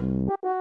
Bye.